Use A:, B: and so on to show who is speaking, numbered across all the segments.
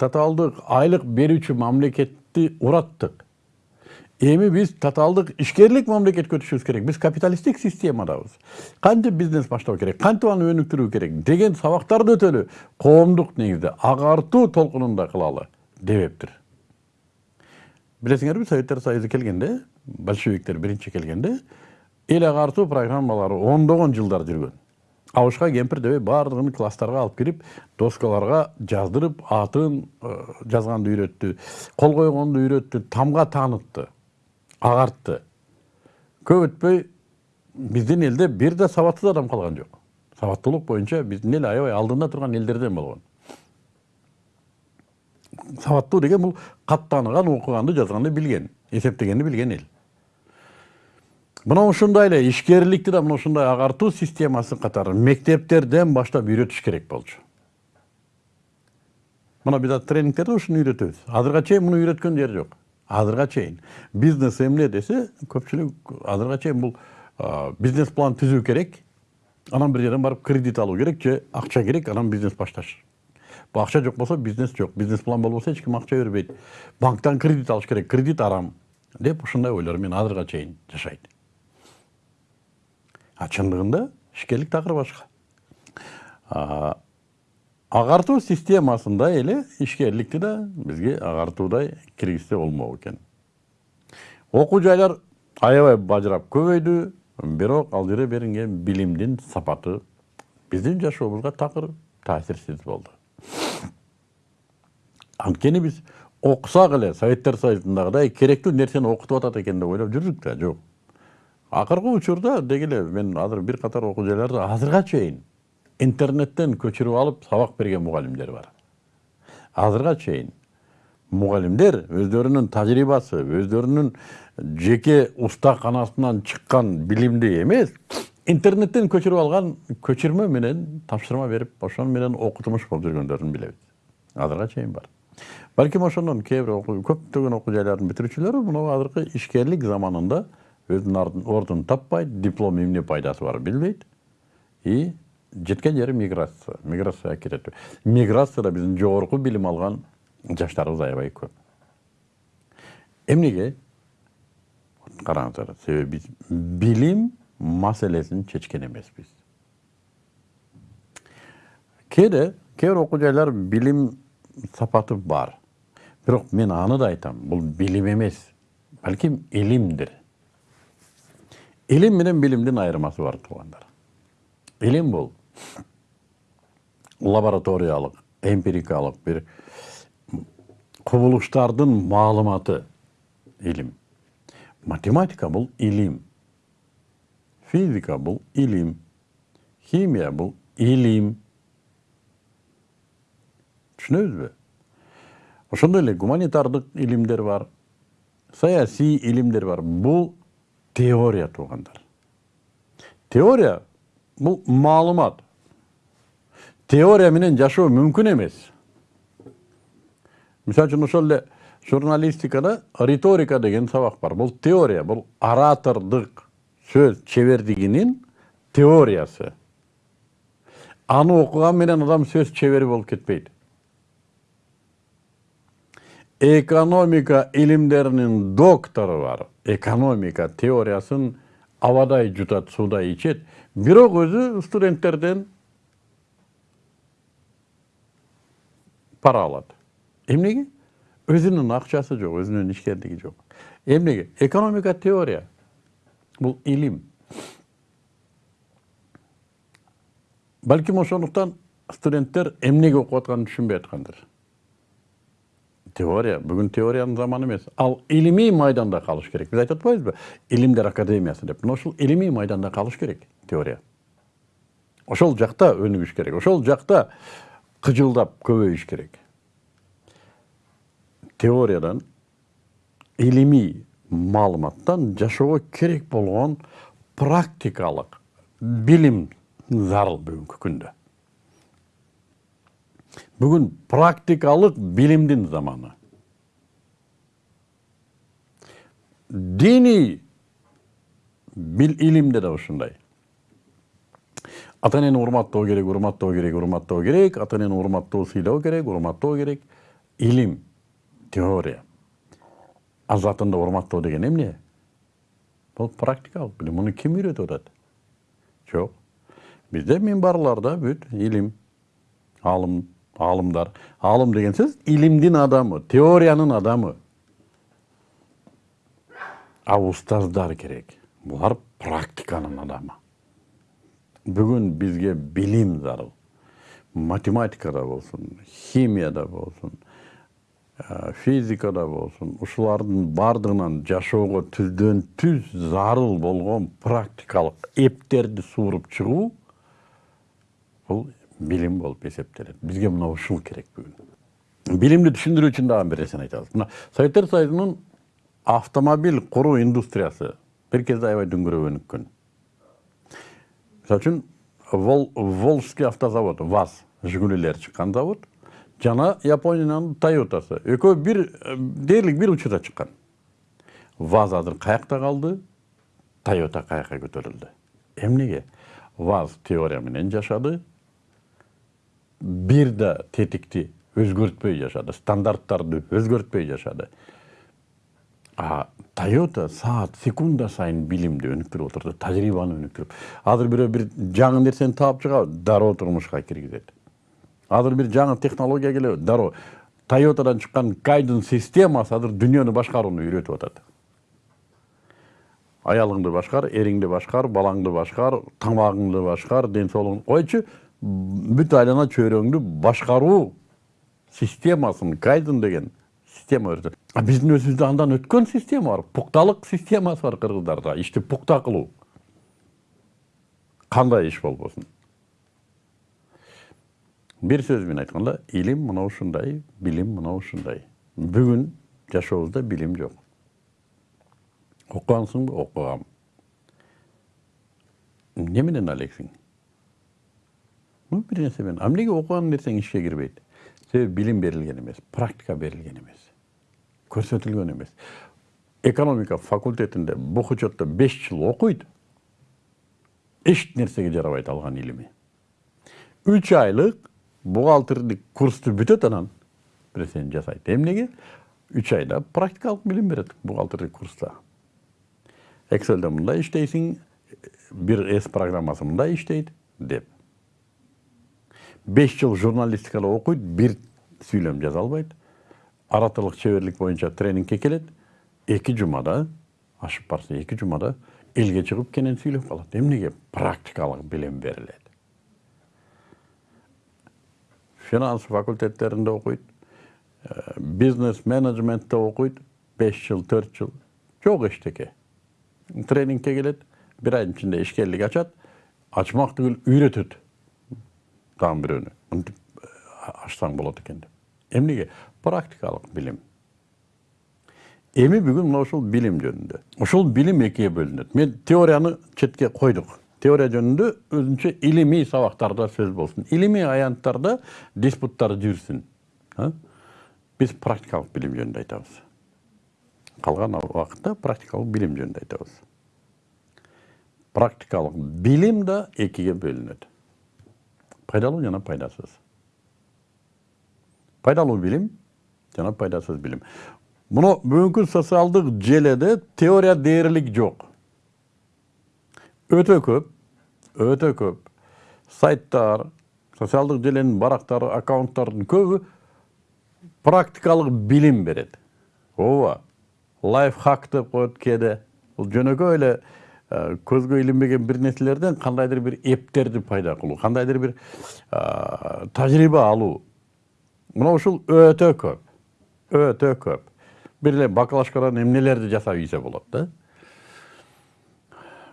A: татаалдык айлык берүүчү мамлекетти ураттык эми биз татаалдык ишкерлик мамлекетке өтүшүбүз керек биз капиталисттик системадабыз кантип бизнес баштоо керек кантип аны өнүктүрүү керек деген сабактарды өтөлү коомдук негизде агартуу толкунунда кылалы дебептир билесиңерби советтер союзу келгенде большевиктер биринчи келгенде эл агартуу программалары ондогон жылдар жүргөн абышка кемпир дебей баардыгын класстарга алып кирип доскаларга жаздырып атын жазганды үйрөттү кол койгонду үйрөттү тамга таанытты агартты көп өтпөй биздин элде бир да сабатсыз адам калган жок сабаттуулук боюнча биздин эл аябай алдында турган элдерден болгон сабаттуу деген бул каттаныган окуганды жазганды билген эсептегенди билген эл мына ушундай эле ишкерликти да мына ушундай агартуу системасы катары мектептерден баштап үйрөтүш керек болчу. Мына биз азыр тренингтерде ушуну үйрөтөбүз. Азырга чейин муну үйрөткөн жер жок. Азырга чейин бизнес эмне десе көпчүлүк азырга чейин бул бизнес план түзүү керек. Анан бир жерден барып кредит алуу керек же акча керек анан бизнес башташ акча жок болсо бизнес жок. Бизнес план болбосо эч ким акча бербейт. Банктан кредит алыш керек. Кредит арам деп ушундай ойлор менен азырга чейин жашайт. А чындыгында ишкерлик такыр башка агартуу системасында эле ишкерликти да бизге агартуудай киргизсе болмок экен окуу жайлар аябай бажырап көбөйдү бирок ал жерде берилген билимдин сапаты биздин жашообузга такыр таасирсиз болду анткени биз окусак эле советтер союзундагыдай керектүү нерсени окутуп атат экен деп ойлоп жүрдүк да жок акыркы учурда деги эле мен азыр бир катар окуу жайларды азырга чейин интернеттен көчүрүп алып сабак берген мугалимдер бар. Азырга чейин мугалимдер өздөрүнүн тажрыйбасы өздөрүнүн жеке устаканасынан чыккан билимди эмес интернеттен көчүрүп алган көчүрмө менен тапшырма берип ошону менен окутумуш болуп жүргөндөрүн билебиз азырга чейин бар. Балким ошондон кээ бир көптөгөн окуу жайлардын бүтүрүүчүлөрү мына азыркы ишкерлик заманында өзүнүн ордун таппайт диплом эмне пайдасы бар билбейт и жеткен жери миграция миграцияга кетет миграцияда биздин жогорку билим алган жаштарыбыз аябай көп. Эмнеге караңыздар себеби биз билим маселесин чечкен эмеспиз кээде кээ бир жайлар билим сапаты бар. Бирок мен аны да айтам бул билим эмес балким илимдир илим менен билимдин айырмасы бар туугандар илим бул лабораториялык эмпирикалык бир кубулуштардын маалыматы илим математика бул илим физика бул илим химия бул илим түшүнөбүзбү ошондой эле гуманитардык илимдер бар саясий илимдер бар бул теория туугандар теория бул маалымат. Теория менен жашоо мүмкүн эмес мисалы үчүн ошол эле журналистикада риторика деген сабак бар. Бул теория бул оратордук сөз чебердигинин теориясы. Аны окуган менен адам сөз чебери болуп кетпейт экономика илимдеринин доктору бар. Экономика теориясын абадай жутат суудай ичет. Бирок өзү студенттерден пара алат. Эмнеге? Өзүнүн акчасы жок өзүнүн ишкерлиги жок. Эмнеге? Экономика теория. Бул илим. Балким ошондуктан студенттер эмнеге окуп атканын түшүнбөй аткандыр теория бүгүн теориянын заманы эмес ал илимий майданда калыш керек. Биз айтып атпайбызбы илимдер академиясы деп. Мына ушул илимий майданда калыш керек теория. Ошол жакта өнүгүш керек. Ошол жакта кыжылдап көбөйүш керек. Теориядан илимий маалыматтан жашоого керек болгон практикалык билим зарыл бүгүнкү күндө бүгін практикалық билимдин заманы. Дини бил илимде да ушундай ата энени урматтоо керек урматтоо керек урматтоо керек. Ата энени урматтоо сыйлоо керек урматтоо керек. Илим теория. Азатында урматтоо деген эмне бул практикалык билим муну ким үйрөтүп атат жок бизде минбарларда бүт илим алым алымдар алым деген сөз илимдин адамы теориянын адамы а устаздар керек булар практиканын адамы бүгүн бизге билим зарыл математикада болсун химияда болсун физикада болсун ушулардын баардыгынан жашоого түздөн түз зарыл болгон практикалык эптерди сууруп чыгуу бул билим болуп эсептелет бизге мына ушул керек бүгүн билимди түшүндүрүү үчүн дагы бир нерсени айтабыз мына советтер союзунун автомобиль куруу индустриясы бир кезде аябай дүңгүрөп өнүккөн мисалы үчүн волжский автозавод ваз жигулилер чыккан завод жана япониянын тойотасы экөө бир дээрлик бир учурда чыккан ваз азыр каякта калды тойота каякка көтөрүлдү эмнеге ваз теория менен жашады бир да тетикти өзгөртпөй жашады стандарттарды өзгөртпөй жашады а тойота саат секунда сайын билимди өнүктүрүп отурду тажрыйбаны өнүктүрүп азыр бирөө бир жаңы нерсени таап чыгабы дароо турмушка киргизет азыр бир жаңы технология келеби дароо тойотадан чыккан кайдын системасы азыр дүйнөнү башкарууну үйрөтүп атат аялыңды башкар эриңди башкар балаңды башкар тамагыңды башкар ден соолугуңду койчу бүт айлана чөйрөңдү башкаруу системасын кайдын деген система өтөт а биздин өзүбүздө андан өткөн система бар пукталык системасы бар кыргыздарда ишти пукта кылуу кандай иш болбосун бир сөз менен айтканда илим мына ушундай билим мына ушундай бүгүн жашообузда билим жок окугансыңбы окугам эмне менен алексиң бир нерсе менен а эмнеге окуган нерсең ишке кирбейт себеби билим берилген эмес практика берилген эмес көрсөтүлгөн эмес экономика факультетинде бук учетто беш жыл окуйт эч нерсеге жарабайт алган илими үч айлык бухгалтердик курсту бүтөт анан нерсени жасайт эмнеге үч айда практикалык билим берет бухгалтердик курста экселде мындай иштейсиң бир с программасы мындай иштейт деп беш жыл журналистикада окуйт бир сүйлөм жаза албайт ораторлук чеберлик боюнча тренингке келет эки жумада ашып барса эки жумада элге чыгып кенен сүйлөп калат эмнеге практикалык билим берилет финанс факультеттеринде окуйт бизнес менеджментте окуйт беш жыл төрт жыл жок эчтеке тренингке келет бир айдын ичинде ишкерлик ачат ачмак түгүл үйрөтөт дагы бирөөнү мынтип ачсаң болот экен деп эмнеге практикалык билим эми бүгүн мына ушул билим жөнүндө ушул билим экиге бөлүнөт мен теорияны четке койдук теория жөнүндө өзүнчө илимий сабактарда сөз болсун илимий аянттарда диспуттар жүрсүн биз практикалык билим жөнүндө айтабыз калган убакытта практикалык билим жөнүндө айтабыз практикалык билим да экиге бөлүнөт пайдалуу жана пайдасыз пайдалуу билим жана пайдасыз билим муну бүгүнкү социалдык желеде теория дээрлик жок өтө көп өтө көп сайттар социалдык желенин барактары аккаунттардын көбү практикалык билим берет ооба лайфхак деп коет кээде бул жөнөкөй эле көзгө илинбеген бир нерселерден кандайдыр бир эптерди пайда кылуу кандайдыр бир тажрыйба алуу мына ушул өтө көп өтө көп. Бир эле баклажкадан эмнелерди жасап ийсе болот да.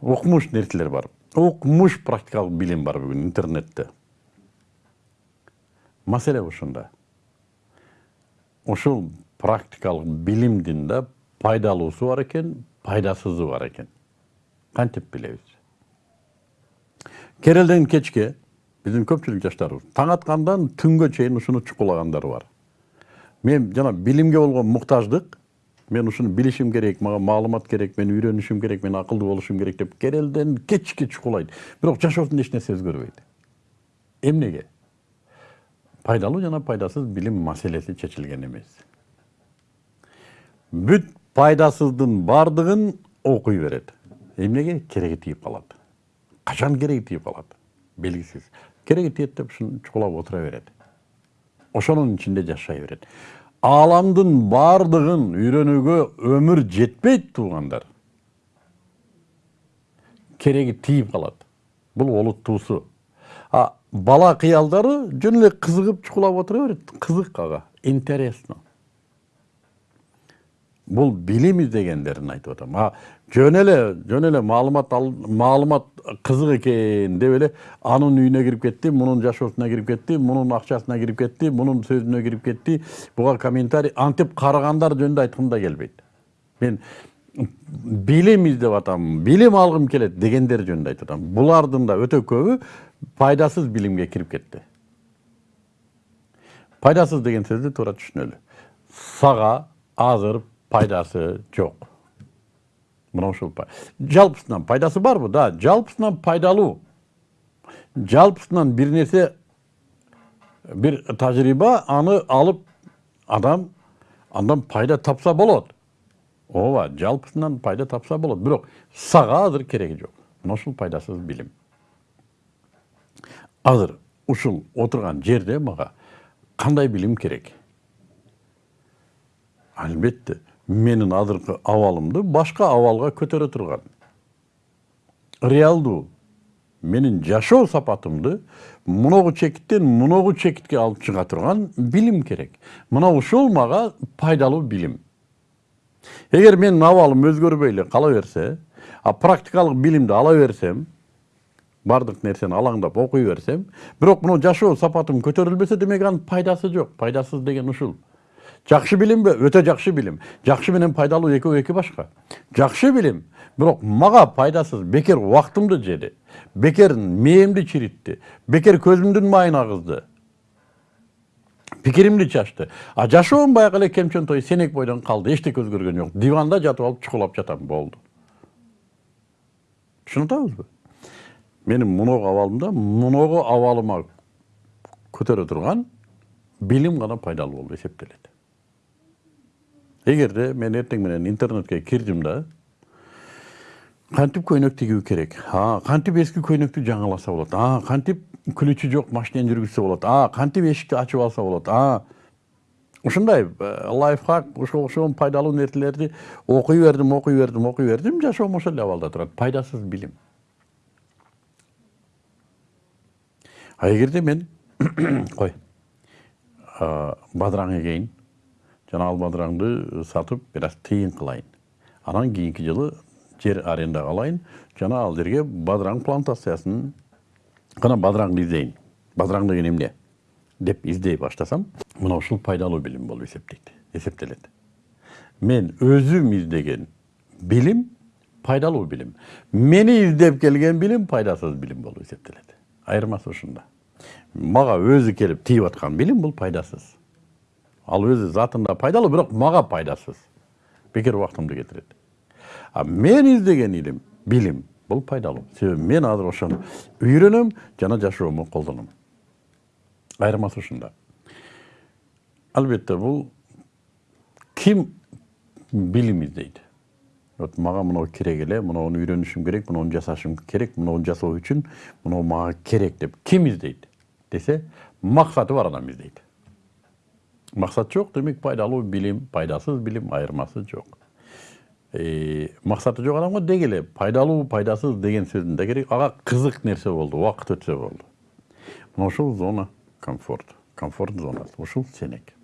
A: Укмуш нерселер бар. Укмуш практикалык билим бар бүгүн интернетте. Маселе ушунда ушул практикалык билимдин да пайдалуусу бар экен пайдасызы бар экен кантип билебиз керелден кечке биздин көпчүлүк жаштарыбыз таң аткандан түнгө чейин ушуну чукулагандар бар мен жана билимге болгон муктаждык мен ушуну билишим керек мага маалымат керек мен үйрөнүшүм керек мен акылдуу болушум керек деп керелден кечке чукулайт бирок жашоосунда эч нерсе өзгөрбөйт эмнеге пайдалуу жана пайдасыз билим маселеси чечилген эмес бүт пайдасыздын баардыгын окуй берет эмнеге кереги тийип калат качан кереги тийип калат белгисиз кереги тиет деп ушуну чукулап отура берет ошонун ичинде жашай берет ааламдын баардыгын үйрөнүүгө өмүр жетпейт туугандар кереги тийип калат бул олуттуусу а бала кыялдары жөн эле кызыгып чукулап отура берет кызык ага интересно. Бул билим издегендерин айтып атам а жөн эле жөн эле маалымат маалымат кызык экен деп эле анын үйүнө кирип кетти мунун жашоосуна кирип кетти мунун акчасына кирип кетти мунун сөзүнө кирип кетти буга комментарий антип карагандар жөнүндө айткым да келбейт мен билим издеп атам билим алгым келет дегендер жөнүндө айтып атам булардын да өтө көбү пайдасыз билимге кирип кетти пайдасыз деген сөздү туура түшүнөлү сага азыр пайдасы жок мына ушул жалпысынан пайдасы барбы да. Жалпысынан пайдалуу жалпысынан бир нерсе бир тажрыйба аны алып адам андан пайда тапса болот ооба жалпысынан пайда тапса болот бирок сага азыр кереги жок мына ушул пайдасыз билим азыр ушул отурган жерде мага кандай билим керек? Албетте менин азыркы абалымды башка абалга көтөрө турган. Реалдуу менин жашоо сапатымды муногу чекиттен муногу чекитке алып чыга турган билим керек. Мына ушул мага пайдалуу билим. Эгер менин абалым өзгөрбөй эле кала берсе а практикалык билимди ала берсем баардык нерсени алаңдап окуй берсем бирок мына жашоо сапатым көтөрүлбөсө демек анын пайдасы жок. Пайдасыз деген ушул. Жакшы билимби өтө жакшы билим жакшы менен пайдалуу экөө эки башка жакшы билим бирок мага пайдасыз. Бекер убактымды жеди бекер мээмди чиритти бекер көзүмдүн майын агызды пикиримди чачты а жашоом баягы эле кемчөнтой сенек бойдон калды эчтеке өзгөргөн жок диванда жатып алып чукулап жатам. Болду түшүнүп атабызбы менин муногу абалымда муногу абалыма көтөрө турган билим гана пайдалуу болуп эсептелет эгерде мен эртең менен интернетке кирдим да кантип көйнөк тигүү керек а кантип эски көйнөктү жаңыласа болот а кантип ключи жок машинени жүргүзсө болот а кантип эшикти ачып алса болот а ушундай лайфхак ошого окшогон пайдалуу нерселерди окуй бердим окуй бердим окуй бердим жашоом ошол эле абалда турат пайдасыз билим а эгерде мен кой бадыраң эгейин жана ал бадыраңды сатып бир аз тыйын кылайын анан кийинки жылы жер арендага алайын жана ал жерге бадыраң плантациясын гана бадыраңды издейин бадыраң деген эмне деп издей баштасам мына ушул пайдалуу билим болуп эсептейт эсептелет мен өзүм издеген билим пайдалуу билим мени издеп келген билим пайдасыз билим болуп эсептелет айырмасы ушунда мага өзү келип тийип аткан билим бул пайдасыз ал өзү затында пайдалуу бирок мага пайдасыз. Бекер убактымды кетирет а мен издеген илим билим бул пайдалуу себеби мен азыр ошону үйрөнөм жана жашоомо колдоном айырмасы ушунда албетте бул ким билим издейт вот мага мынау керек эле мынауну үйрөнүшүм керек мынауну жасашым керек мынауну жасоо үчүн мынау мага керек деп ким издейт десе максаты бар адам издейт максат жок демек пайдалуу билим пайдасыз билим айырмасы жок максаты жок адамга деги эле пайдалуу пайдасыз деген сөздүн да кереги ага кызык нерсе болду убакыт өтсө болду мына ушул зона комфорт комфорт зонасы ушул сенек